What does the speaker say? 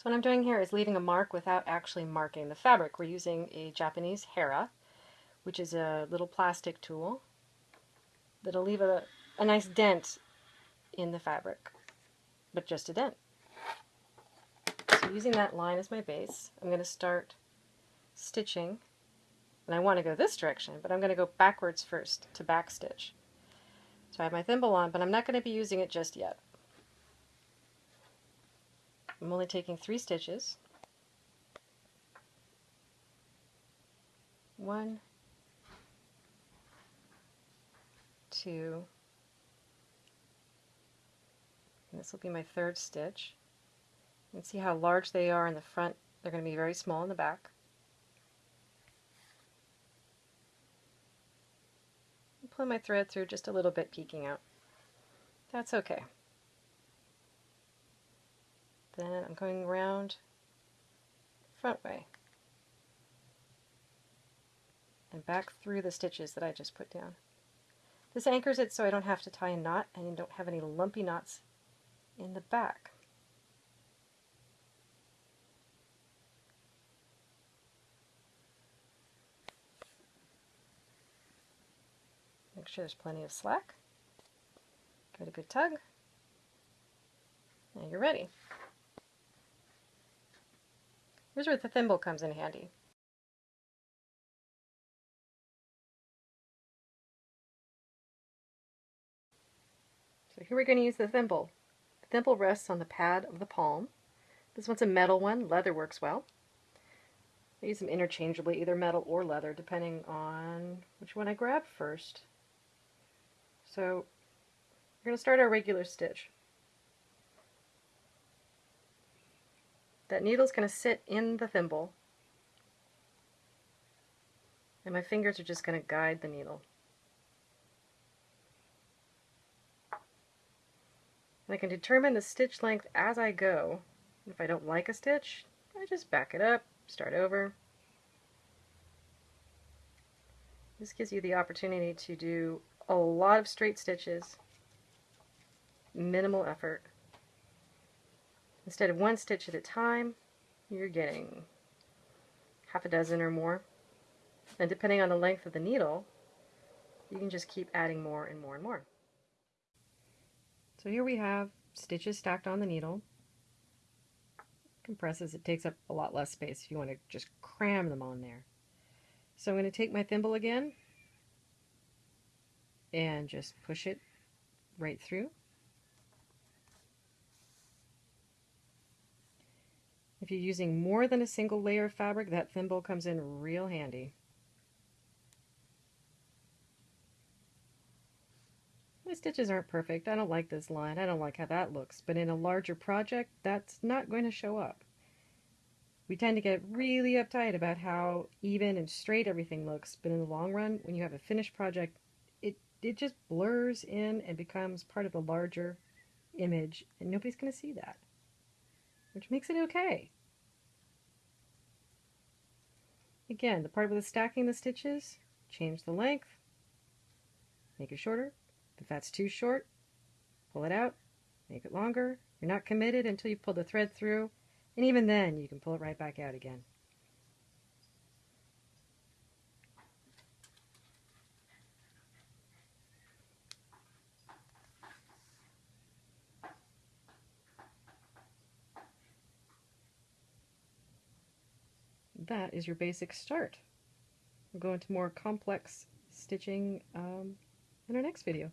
So what I'm doing here is leaving a mark without actually marking the fabric. We're using a Japanese Hera, which is a little plastic tool that'll leave a, a nice dent in the fabric, but just a dent. So using that line as my base, I'm going to start stitching, and I want to go this direction, but I'm going to go backwards first to backstitch. So I have my thimble on, but I'm not going to be using it just yet. I'm only taking three stitches. One, two, and this will be my third stitch. Can see how large they are in the front. They're going to be very small in the back. Pull my thread through just a little bit peeking out. That's okay. Then I'm going around front way and back through the stitches that I just put down. This anchors it so I don't have to tie a knot and you don't have any lumpy knots in the back. Make sure there's plenty of slack. Give it a good tug. Now you're ready. Here's where the thimble comes in handy. So here we're going to use the thimble. The thimble rests on the pad of the palm. This one's a metal one. Leather works well. I use them interchangeably, either metal or leather, depending on which one I grab first. So we're going to start our regular stitch. That needle's going to sit in the thimble and my fingers are just going to guide the needle. And I can determine the stitch length as I go. If I don't like a stitch, I just back it up, start over. This gives you the opportunity to do a lot of straight stitches, minimal effort. Instead of one stitch at a time, you're getting half a dozen or more. And depending on the length of the needle, you can just keep adding more and more and more. So here we have stitches stacked on the needle. Compresses, it takes up a lot less space if you want to just cram them on there. So I'm going to take my thimble again and just push it right through. If you're using more than a single layer of fabric, that thimble comes in real handy. My stitches aren't perfect. I don't like this line. I don't like how that looks. But in a larger project, that's not going to show up. We tend to get really uptight about how even and straight everything looks, but in the long run, when you have a finished project, it, it just blurs in and becomes part of the larger image, and nobody's going to see that which makes it okay. Again, the part with the stacking the stitches, change the length, make it shorter. If that's too short, pull it out, make it longer. You're not committed until you pull the thread through, and even then you can pull it right back out again. That is your basic start. We'll go into more complex stitching um, in our next video.